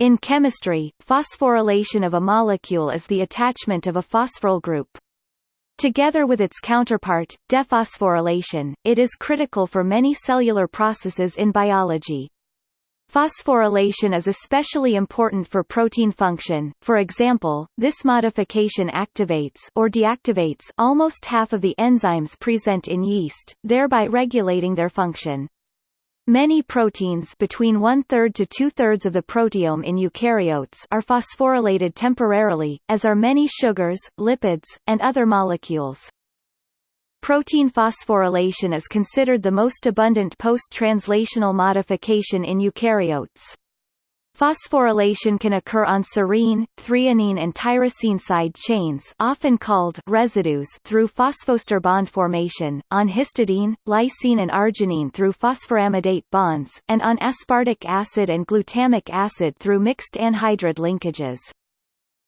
In chemistry, phosphorylation of a molecule is the attachment of a phosphoryl group. Together with its counterpart, dephosphorylation, it is critical for many cellular processes in biology. Phosphorylation is especially important for protein function, for example, this modification activates or deactivates almost half of the enzymes present in yeast, thereby regulating their function. Many proteins between one-third to two-thirds of the proteome in eukaryotes are phosphorylated temporarily, as are many sugars, lipids, and other molecules. Protein phosphorylation is considered the most abundant post-translational modification in eukaryotes. Phosphorylation can occur on serine, threonine and tyrosine side chains often called residues through phosphoester bond formation, on histidine, lysine and arginine through phosphoramidate bonds, and on aspartic acid and glutamic acid through mixed anhydride linkages.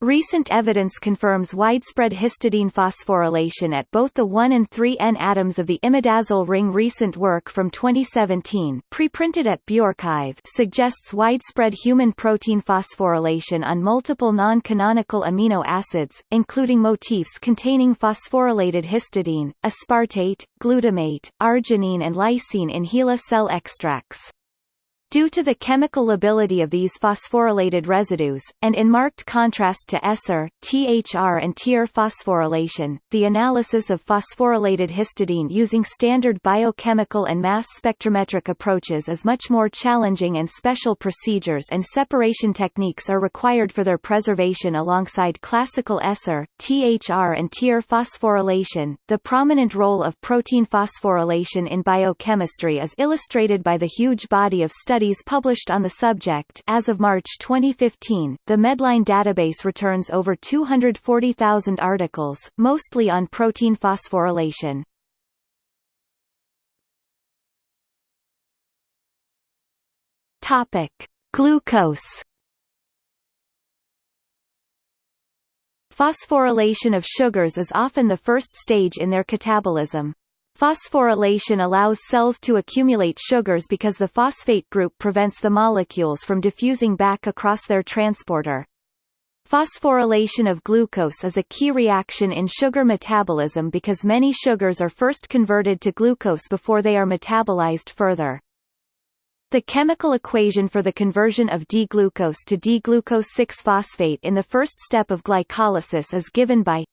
Recent evidence confirms widespread histidine phosphorylation at both the 1 and 3N atoms of the imidazole ring. Recent work from 2017, preprinted at bioRxiv, suggests widespread human protein phosphorylation on multiple non-canonical amino acids, including motifs containing phosphorylated histidine, aspartate, glutamate, arginine and lysine in HeLa cell extracts. Due to the chemical lability of these phosphorylated residues, and in marked contrast to ESR, THR and TR phosphorylation, the analysis of phosphorylated histidine using standard biochemical and mass spectrometric approaches is much more challenging and special procedures and separation techniques are required for their preservation alongside classical ESR, THR and TR phosphorylation. The prominent role of protein phosphorylation in biochemistry is illustrated by the huge body of studies studies published on the subject as of March 2015, the Medline database returns over 240,000 articles, mostly on protein phosphorylation. Topic: Glucose. Phosphorylation of sugars is often the first stage in their catabolism. Phosphorylation allows cells to accumulate sugars because the phosphate group prevents the molecules from diffusing back across their transporter. Phosphorylation of glucose is a key reaction in sugar metabolism because many sugars are first converted to glucose before they are metabolized further. The chemical equation for the conversion of D-glucose to D-glucose 6-phosphate in the first step of glycolysis is given by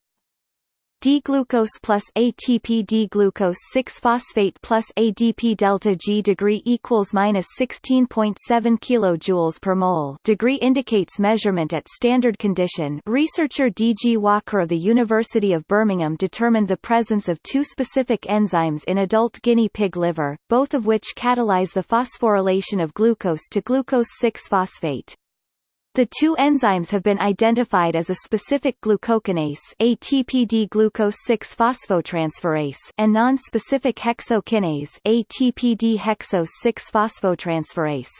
D-glucose plus ATP D-glucose 6-phosphate plus ADP delta G degree equals minus 16.7 kilojoules per mole. Degree indicates measurement at standard condition. Researcher D. G. Walker of the University of Birmingham determined the presence of two specific enzymes in adult guinea pig liver, both of which catalyze the phosphorylation of glucose to glucose 6-phosphate. The two enzymes have been identified as a specific glucokinase ATPD glucose 6-phosphotransferase and non-specific hexokinase ATPD hexose 6-phosphotransferase.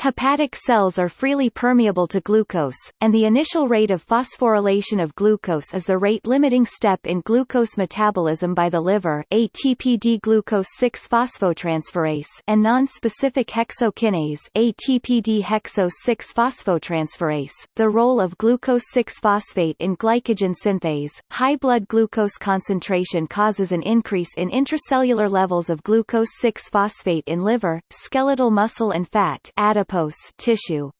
Hepatic cells are freely permeable to glucose, and the initial rate of phosphorylation of glucose is the rate-limiting step in glucose metabolism by the liver ATPD glucose 6-phosphotransferase and non-specific hexokinase ATPD hexose 6-phosphotransferase. The role of glucose 6-phosphate in glycogen synthase. High blood glucose concentration causes an increase in intracellular levels of glucose 6-phosphate in liver, skeletal muscle and fat adipose adipose tissue.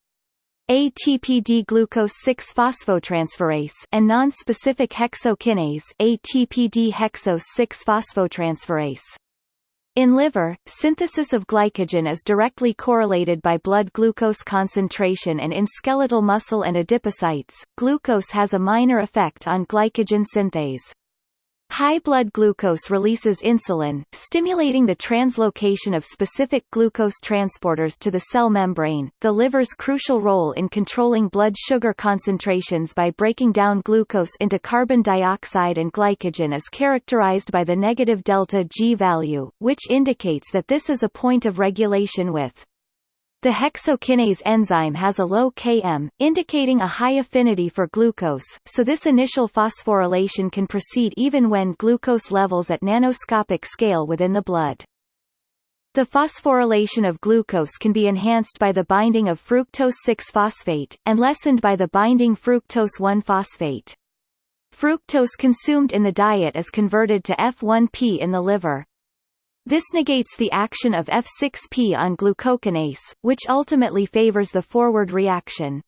ATPD glucose 6-phosphotransferase and non-specific hexokinase ATPD hexose 6-phosphotransferase. In liver, synthesis of glycogen is directly correlated by blood glucose concentration and in skeletal muscle and adipocytes, glucose has a minor effect on glycogen synthase. High blood glucose releases insulin, stimulating the translocation of specific glucose transporters to the cell membrane. The liver's crucial role in controlling blood sugar concentrations by breaking down glucose into carbon dioxide and glycogen is characterized by the negative delta G value, which indicates that this is a point of regulation with the hexokinase enzyme has a low Km, indicating a high affinity for glucose, so this initial phosphorylation can proceed even when glucose levels at nanoscopic scale within the blood. The phosphorylation of glucose can be enhanced by the binding of fructose 6-phosphate, and lessened by the binding fructose 1-phosphate. Fructose consumed in the diet is converted to F1P in the liver. This negates the action of F6P on glucokinase, which ultimately favors the forward reaction.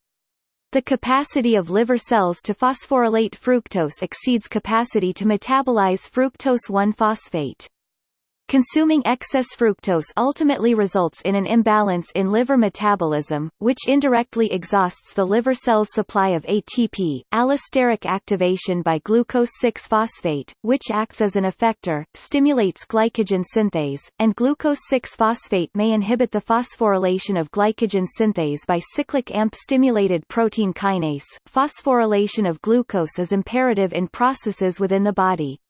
The capacity of liver cells to phosphorylate fructose exceeds capacity to metabolize fructose 1-phosphate. Consuming excess fructose ultimately results in an imbalance in liver metabolism, which indirectly exhausts the liver cell's supply of ATP. Allosteric activation by glucose 6-phosphate, which acts as an effector, stimulates glycogen synthase, and glucose 6-phosphate may inhibit the phosphorylation of glycogen synthase by cyclic AMP-stimulated protein kinase. Phosphorylation of glucose is imperative in processes within the body.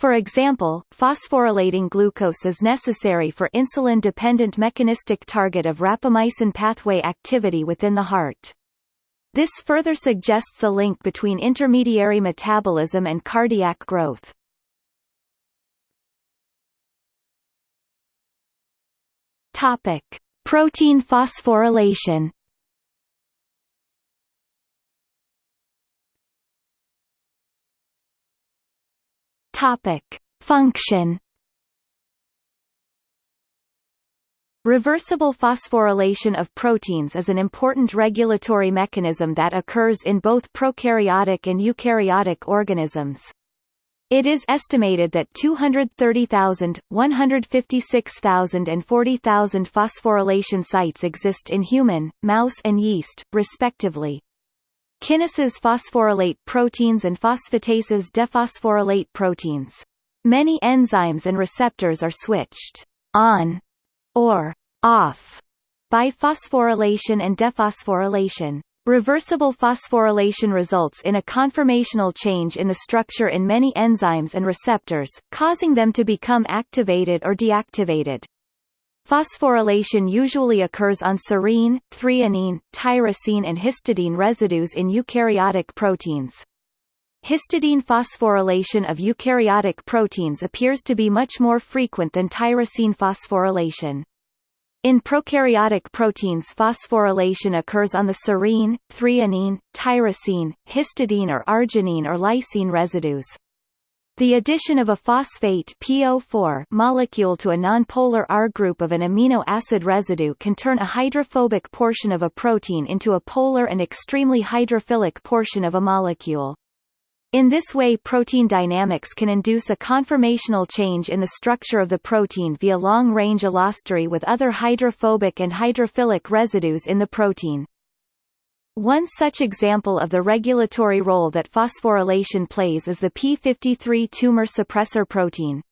For example, phosphorylating glucose is necessary for insulin-dependent mechanistic target of rapamycin pathway activity within the heart. This further suggests a link between intermediary metabolism and cardiac growth. Topic: Protein phosphorylation. Topic: Function. Reversible phosphorylation of proteins is an important regulatory mechanism that occurs in both prokaryotic and eukaryotic organisms. It is estimated that 230,000, 156,000 and 40,000 phosphorylation sites exist in human, mouse and yeast, respectively. Kinases phosphorylate proteins and phosphatases dephosphorylate proteins. Many enzymes and receptors are switched on or off by phosphorylation and dephosphorylation. Reversible phosphorylation results in a conformational change in the structure in many enzymes and receptors, causing them to become activated or deactivated. Phosphorylation usually occurs on serine, threonine, tyrosine and histidine residues in eukaryotic proteins. Histidine phosphorylation of eukaryotic proteins appears to be much more frequent than tyrosine phosphorylation. In prokaryotic proteins phosphorylation occurs on the serine, threonine, tyrosine, histidine or arginine or lysine residues. The addition of a phosphate PO4 molecule to a nonpolar R group of an amino acid residue can turn a hydrophobic portion of a protein into a polar and extremely hydrophilic portion of a molecule. In this way protein dynamics can induce a conformational change in the structure of the protein via long-range allostery with other hydrophobic and hydrophilic residues in the protein. One such example of the regulatory role that phosphorylation plays is the p53 tumor suppressor protein.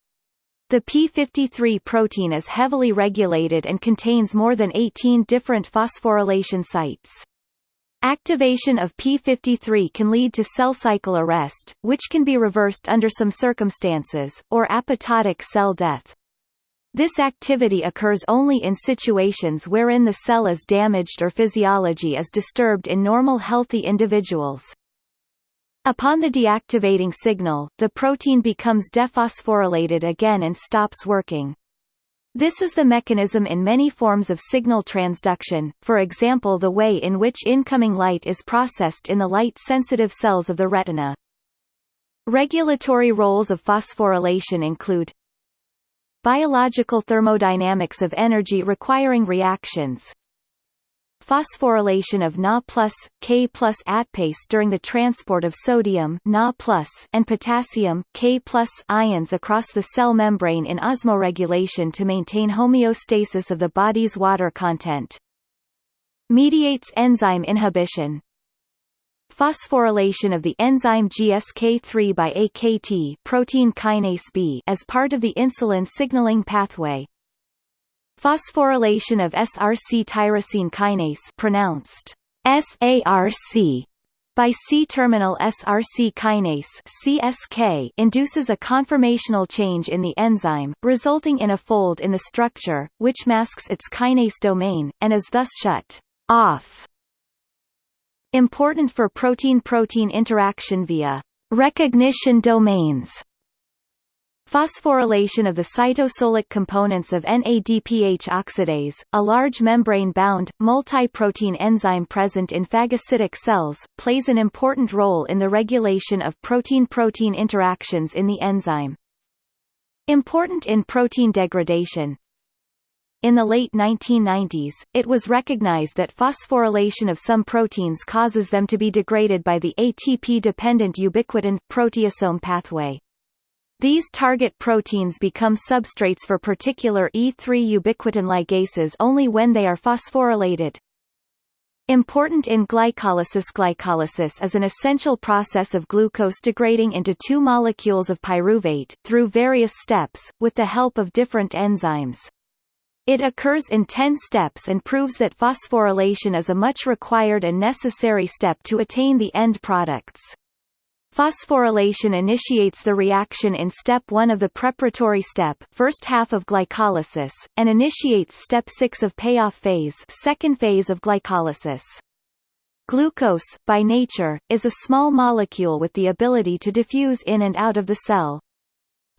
The p53 protein is heavily regulated and contains more than 18 different phosphorylation sites. Activation of p53 can lead to cell cycle arrest, which can be reversed under some circumstances, or apoptotic cell death. This activity occurs only in situations wherein the cell is damaged or physiology is disturbed in normal healthy individuals. Upon the deactivating signal, the protein becomes dephosphorylated again and stops working. This is the mechanism in many forms of signal transduction, for example the way in which incoming light is processed in the light-sensitive cells of the retina. Regulatory roles of phosphorylation include Biological thermodynamics of energy requiring reactions Phosphorylation of Na K ATPase during the transport of sodium Na plus and potassium, K ions across the cell membrane in osmoregulation to maintain homeostasis of the body's water content. Mediates enzyme inhibition phosphorylation of the enzyme GSK3 by AKT protein kinase B as part of the insulin signaling pathway. Phosphorylation of SRC tyrosine kinase pronounced SARC by C-terminal SRC kinase CSK induces a conformational change in the enzyme, resulting in a fold in the structure, which masks its kinase domain, and is thus shut off Important for protein-protein interaction via recognition domains. Phosphorylation of the cytosolic components of NADPH oxidase, a large membrane-bound, multi-protein enzyme present in phagocytic cells, plays an important role in the regulation of protein-protein interactions in the enzyme. Important in protein degradation, in the late 1990s, it was recognized that phosphorylation of some proteins causes them to be degraded by the ATP-dependent ubiquitin proteasome pathway. These target proteins become substrates for particular E3 ubiquitin ligases only when they are phosphorylated. Important in glycolysis Glycolysis is an essential process of glucose degrading into two molecules of pyruvate, through various steps, with the help of different enzymes. It occurs in 10 steps and proves that phosphorylation is a much required and necessary step to attain the end products. Phosphorylation initiates the reaction in step 1 of the preparatory step first half of glycolysis, and initiates step 6 of payoff phase second phase of glycolysis. Glucose, by nature, is a small molecule with the ability to diffuse in and out of the cell.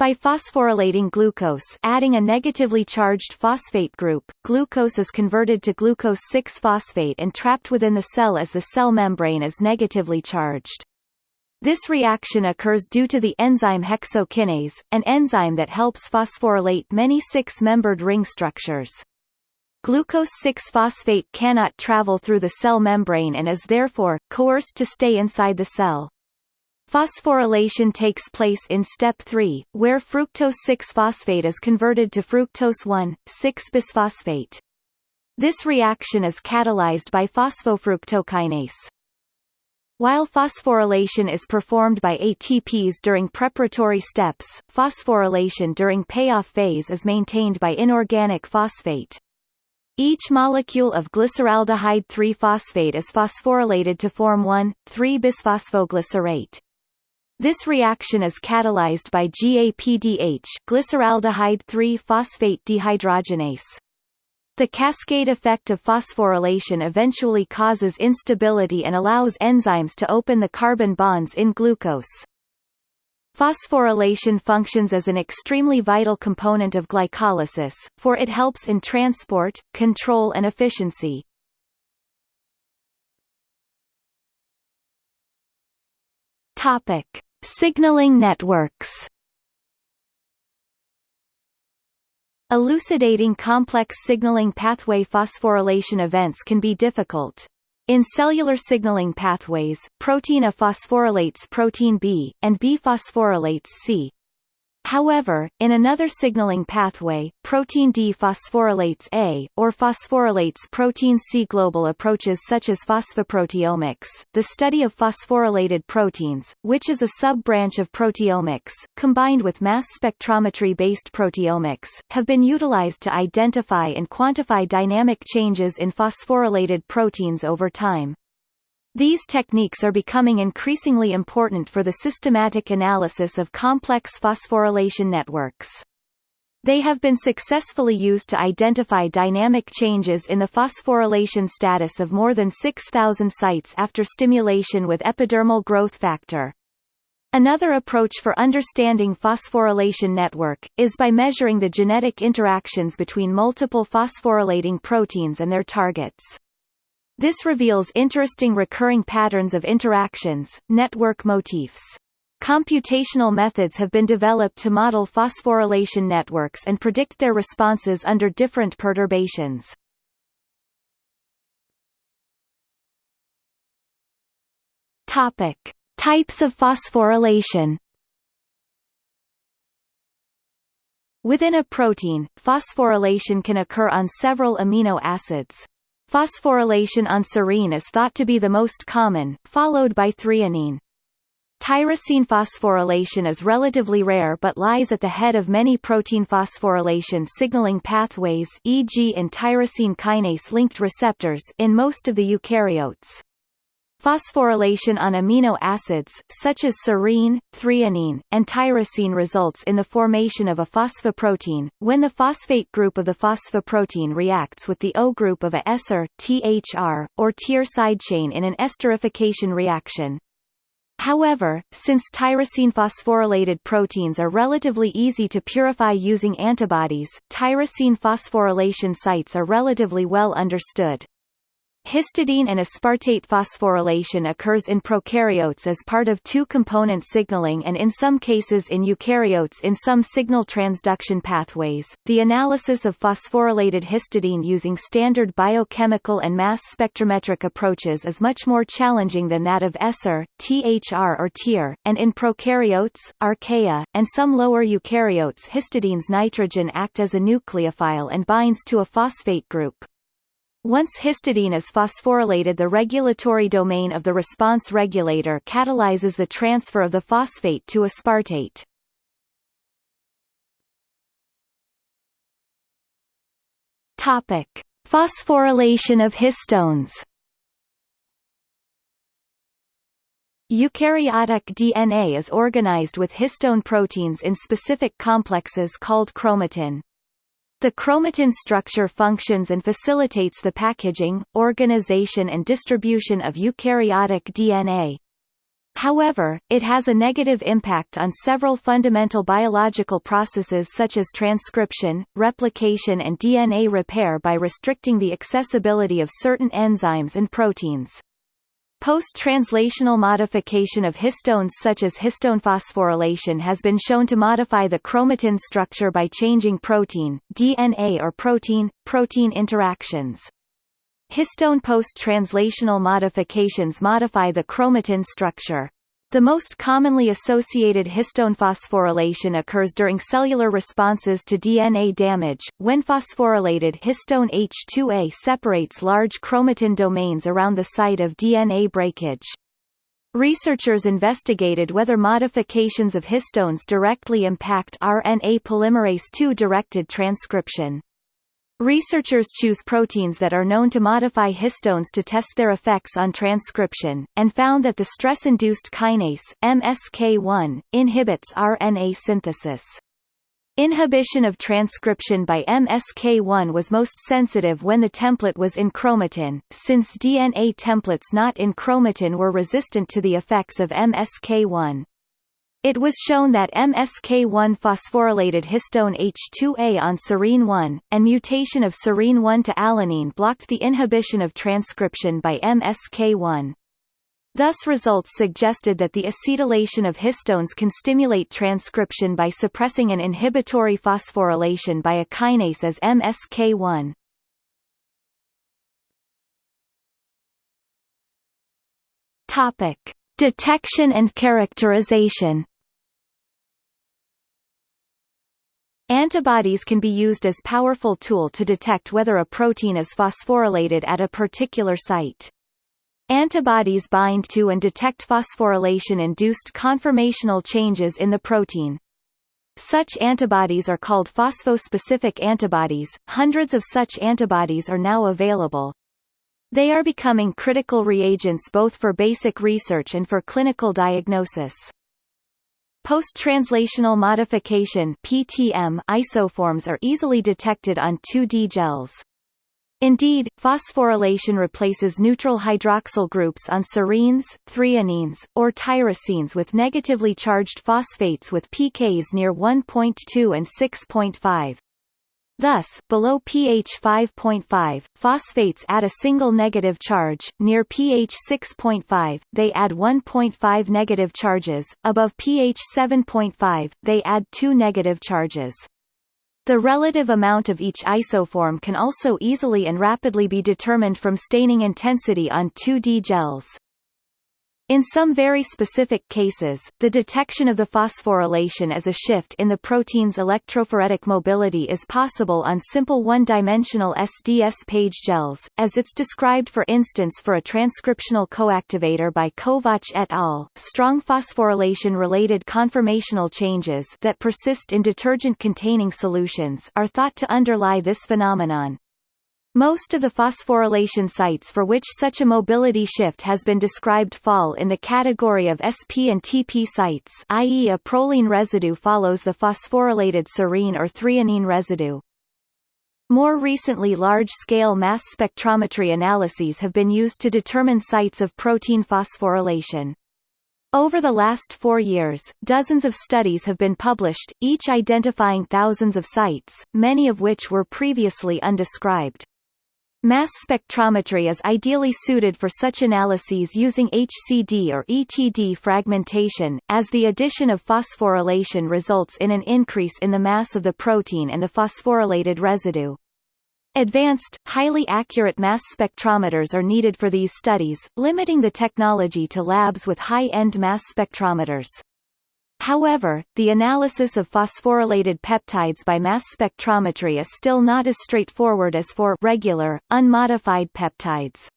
By phosphorylating glucose adding a negatively charged phosphate group, glucose is converted to glucose 6-phosphate and trapped within the cell as the cell membrane is negatively charged. This reaction occurs due to the enzyme hexokinase, an enzyme that helps phosphorylate many six-membered ring structures. Glucose 6-phosphate cannot travel through the cell membrane and is therefore, coerced to stay inside the cell. Phosphorylation takes place in step 3, where fructose 6-phosphate is converted to fructose 1,6-bisphosphate. This reaction is catalyzed by phosphofructokinase. While phosphorylation is performed by ATPs during preparatory steps, phosphorylation during payoff phase is maintained by inorganic phosphate. Each molecule of glyceraldehyde 3-phosphate is phosphorylated to form 1,3-bisphosphoglycerate. This reaction is catalyzed by GAPDH glyceraldehyde 3-phosphate dehydrogenase. The cascade effect of phosphorylation eventually causes instability and allows enzymes to open the carbon bonds in glucose. Phosphorylation functions as an extremely vital component of glycolysis, for it helps in transport, control and efficiency. Topic: Signaling networks. Elucidating complex signaling pathway phosphorylation events can be difficult. In cellular signaling pathways, protein A phosphorylates protein B, and B phosphorylates C. However, in another signaling pathway, protein D phosphorylates A, or phosphorylates protein C. Global approaches such as phosphoproteomics, the study of phosphorylated proteins, which is a sub-branch of proteomics, combined with mass spectrometry-based proteomics, have been utilized to identify and quantify dynamic changes in phosphorylated proteins over time. These techniques are becoming increasingly important for the systematic analysis of complex phosphorylation networks. They have been successfully used to identify dynamic changes in the phosphorylation status of more than 6,000 sites after stimulation with epidermal growth factor. Another approach for understanding phosphorylation network, is by measuring the genetic interactions between multiple phosphorylating proteins and their targets. This reveals interesting recurring patterns of interactions, network motifs. Computational methods have been developed to model phosphorylation networks and predict their responses under different perturbations. Topic: Types of phosphorylation. Within a protein, phosphorylation can occur on several amino acids. Phosphorylation on serine is thought to be the most common, followed by threonine. Tyrosine phosphorylation is relatively rare but lies at the head of many protein phosphorylation signaling pathways e.g. in tyrosine kinase-linked receptors in most of the eukaryotes. Phosphorylation on amino acids, such as serine, threonine, and tyrosine results in the formation of a phosphoprotein, when the phosphate group of the phosphoprotein reacts with the O group of a ester, THR, or TIR sidechain in an esterification reaction. However, since tyrosine phosphorylated proteins are relatively easy to purify using antibodies, tyrosine phosphorylation sites are relatively well understood. Histidine and aspartate phosphorylation occurs in prokaryotes as part of two-component signaling and in some cases in eukaryotes in some signal transduction pathways. The analysis of phosphorylated histidine using standard biochemical and mass spectrometric approaches is much more challenging than that of ESR, THR or TIR, and in prokaryotes, archaea, and some lower eukaryotes histidine's nitrogen act as a nucleophile and binds to a phosphate group. Once histidine is phosphorylated the regulatory domain of the response regulator catalyzes the transfer of the phosphate to aspartate. Topic: Phosphorylation of histones. Eukaryotic DNA is organized with histone proteins in specific complexes called chromatin. The chromatin structure functions and facilitates the packaging, organization and distribution of eukaryotic DNA. However, it has a negative impact on several fundamental biological processes such as transcription, replication and DNA repair by restricting the accessibility of certain enzymes and proteins. Post-translational modification of histones such as histone phosphorylation has been shown to modify the chromatin structure by changing protein, DNA or protein-protein interactions. Histone post-translational modifications modify the chromatin structure. The most commonly associated histone phosphorylation occurs during cellular responses to DNA damage, when phosphorylated histone H2A separates large chromatin domains around the site of DNA breakage. Researchers investigated whether modifications of histones directly impact RNA polymerase II-directed transcription. Researchers choose proteins that are known to modify histones to test their effects on transcription, and found that the stress-induced kinase, MSK1, inhibits RNA synthesis. Inhibition of transcription by MSK1 was most sensitive when the template was in chromatin, since DNA templates not in chromatin were resistant to the effects of MSK1. It was shown that MSK1 phosphorylated histone H2A on serine-1, and mutation of serine-1 to alanine blocked the inhibition of transcription by MSK1. Thus results suggested that the acetylation of histones can stimulate transcription by suppressing an inhibitory phosphorylation by a kinase as MSK1. Topic: Detection and characterization Antibodies can be used as powerful tool to detect whether a protein is phosphorylated at a particular site. Antibodies bind to and detect phosphorylation-induced conformational changes in the protein. Such antibodies are called phosphospecific antibodies. Hundreds of such antibodies are now available. They are becoming critical reagents both for basic research and for clinical diagnosis. Post-translational modification PTM isoforms are easily detected on 2D gels. Indeed, phosphorylation replaces neutral hydroxyl groups on serines, threonines, or tyrosines with negatively charged phosphates with pKs near 1.2 and 6.5. Thus, below pH 5.5, phosphates add a single negative charge, near pH 6.5, they add 1.5 negative charges, above pH 7.5, they add two negative charges. The relative amount of each isoform can also easily and rapidly be determined from staining intensity on 2D gels. In some very specific cases, the detection of the phosphorylation as a shift in the protein's electrophoretic mobility is possible on simple one-dimensional SDS page gels, as it's described for instance for a transcriptional coactivator by Kovach et al. Strong phosphorylation-related conformational changes that persist in detergent-containing solutions are thought to underlie this phenomenon. Most of the phosphorylation sites for which such a mobility shift has been described fall in the category of SP and TP sites i.e. a proline residue follows the phosphorylated serine or threonine residue. More recently large-scale mass spectrometry analyses have been used to determine sites of protein phosphorylation. Over the last four years, dozens of studies have been published, each identifying thousands of sites, many of which were previously undescribed. Mass spectrometry is ideally suited for such analyses using HCD or ETD fragmentation, as the addition of phosphorylation results in an increase in the mass of the protein and the phosphorylated residue. Advanced, highly accurate mass spectrometers are needed for these studies, limiting the technology to labs with high-end mass spectrometers. However, the analysis of phosphorylated peptides by mass spectrometry is still not as straightforward as for regular, unmodified peptides.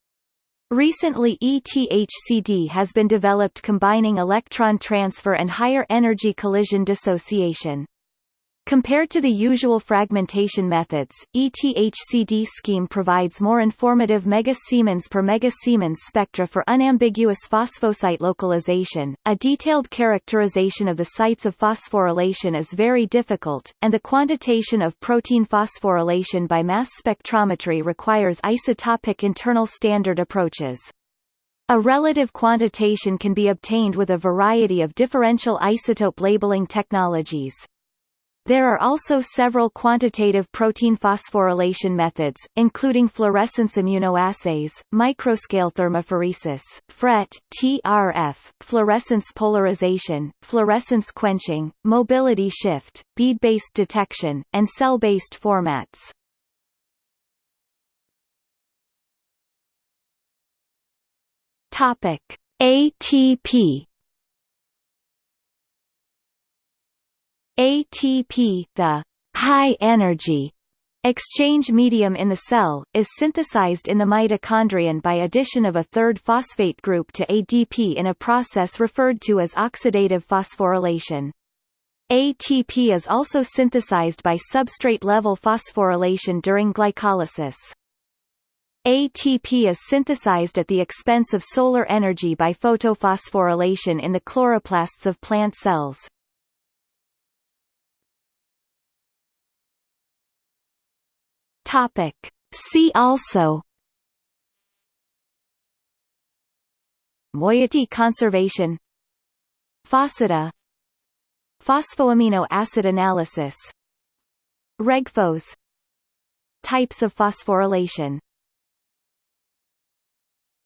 Recently ETHCD has been developed combining electron transfer and higher energy collision dissociation. Compared to the usual fragmentation methods, ETHCD scheme provides more informative megasiemens per megasiemens spectra for unambiguous phosphosite localization. A detailed characterization of the sites of phosphorylation is very difficult, and the quantitation of protein phosphorylation by mass spectrometry requires isotopic internal standard approaches. A relative quantitation can be obtained with a variety of differential isotope labeling technologies. There are also several quantitative protein phosphorylation methods, including fluorescence immunoassays, microscale thermophoresis, FRET, TRF, fluorescence polarization, fluorescence quenching, mobility shift, bead-based detection, and cell-based formats. Topic: ATP ATP, the high-energy exchange medium in the cell, is synthesized in the mitochondrion by addition of a third phosphate group to ADP in a process referred to as oxidative phosphorylation. ATP is also synthesized by substrate-level phosphorylation during glycolysis. ATP is synthesized at the expense of solar energy by photophosphorylation in the chloroplasts of plant cells. Topic. See also Moiety conservation Phosphida Phosphoamino acid analysis Regphos Types of phosphorylation